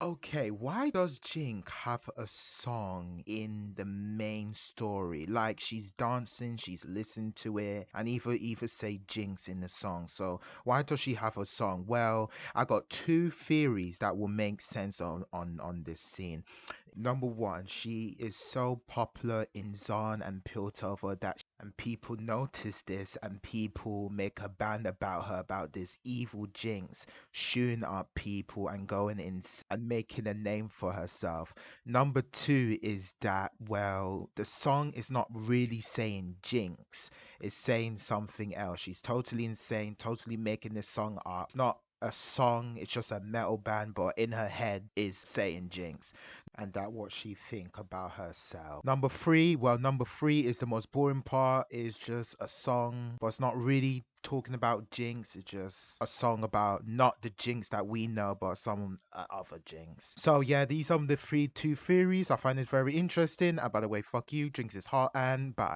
Okay, why does Jinx have a song in the main story? Like she's dancing, she's listening to it, and even even say Jinx in the song. So why does she have a song? Well, I got two theories that will make sense on on on this scene. Number one, she is so popular in Zaun and Piltover that and people notice this and people make a band about her about this evil jinx shooing up people and going in and making a name for herself. Number two is that well the song is not really saying jinx it's saying something else. She's totally insane totally making this song up. It's not a song it's just a metal band but in her head is saying jinx and that what she think about herself. Number three, well, number three is the most boring part. Is just a song, but it's not really talking about Jinx. It's just a song about not the Jinx that we know, but some uh, other Jinx. So yeah, these are the three two theories. I find this very interesting. And by the way, fuck you, Jinx is hot and bye.